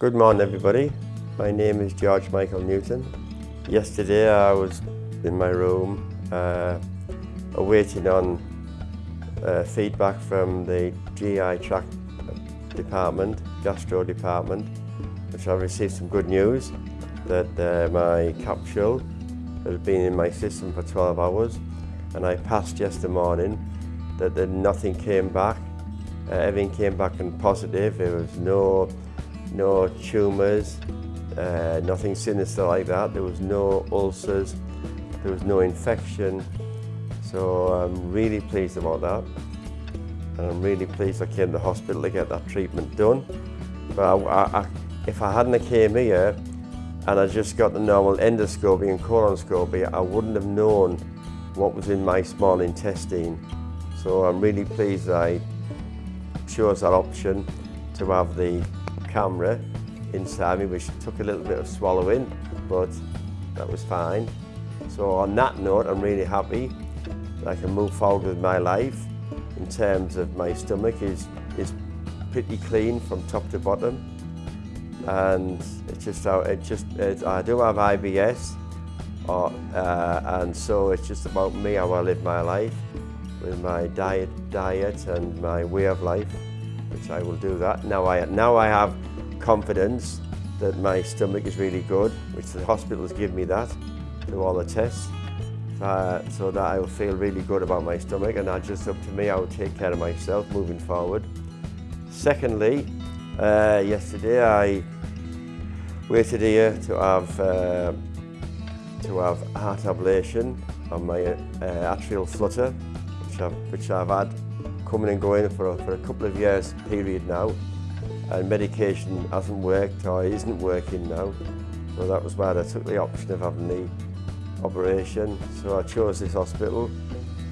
Good morning everybody. My name is George Michael Newton. Yesterday I was in my room uh, awaiting on uh, feedback from the GI tract department, gastro department, which I received some good news that uh, my capsule had been in my system for 12 hours and I passed yesterday morning that, nothing came back. Uh, everything came back and positive. There was no, no tumours, uh, nothing sinister like that. There was no ulcers, there was no infection. So I'm really pleased about that. And I'm really pleased I came to the hospital to get that treatment done. But I, I, if I hadn't came here and I just got the normal endoscopy and colonoscopy, I wouldn't have known what was in my small intestine. So I'm really pleased I chose that option to have the camera inside me, which took a little bit of swallowing, but that was fine. So on that note, I'm really happy that I can move forward with my life in terms of my stomach is, is pretty clean from top to bottom. And it's just how it just, it, I do have IBS, or, uh, and so it's just about me, how I live my life with my diet, diet and my way of life, which I will do that. Now I, now I have confidence that my stomach is really good, which the hospitals give me that through all the tests, uh, so that I will feel really good about my stomach and that's just up to me, I will take care of myself moving forward. Secondly, uh, yesterday I waited here to have uh, to have heart ablation on my uh, atrial flutter, which I've, which I've had coming and going for, for a couple of years period now and medication hasn't worked or isn't working now. So that was why I took the option of having the operation. So I chose this hospital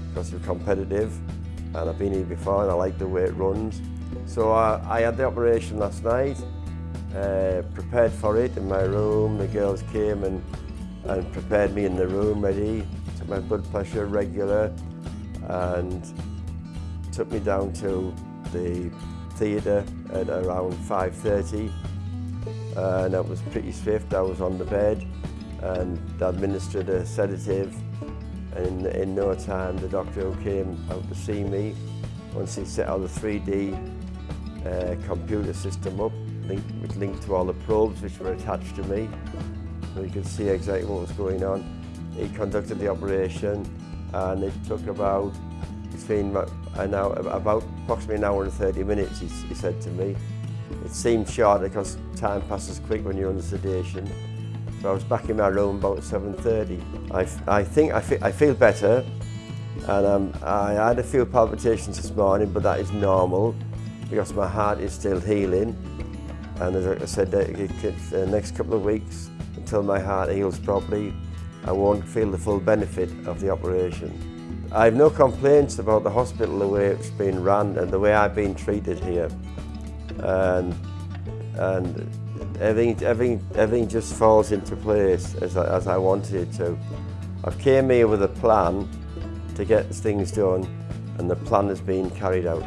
because it's competitive and I've been here before and I like the way it runs. So I, I had the operation last night, uh, prepared for it in my room. The girls came and, and prepared me in the room ready, took my blood pressure regular and took me down to the theatre at around 5.30 uh, and that was pretty swift. I was on the bed and administered a sedative and in, in no time the doctor came out to see me once he set all the 3D uh, computer system up which linked to all the probes which were attached to me so he could see exactly what was going on. He conducted the operation and it took about between an hour, about approximately an hour and 30 minutes, he, he said to me. It seemed short because time passes quick when you're under sedation. So I was back in my room about 7.30. I, I think I, fe I feel better and um, I had a few palpitations this morning, but that is normal because my heart is still healing. And as I said, the next couple of weeks, until my heart heals properly, I won't feel the full benefit of the operation. I have no complaints about the hospital, the way it's been run and the way I've been treated here. And, and everything, everything, everything just falls into place as I, as I wanted it to. I've came here with a plan to get things done and the plan has been carried out.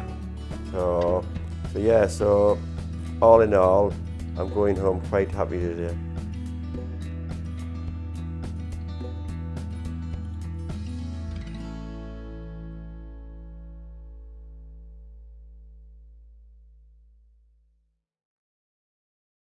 So, so yeah, so all in all, I'm going home quite happy today.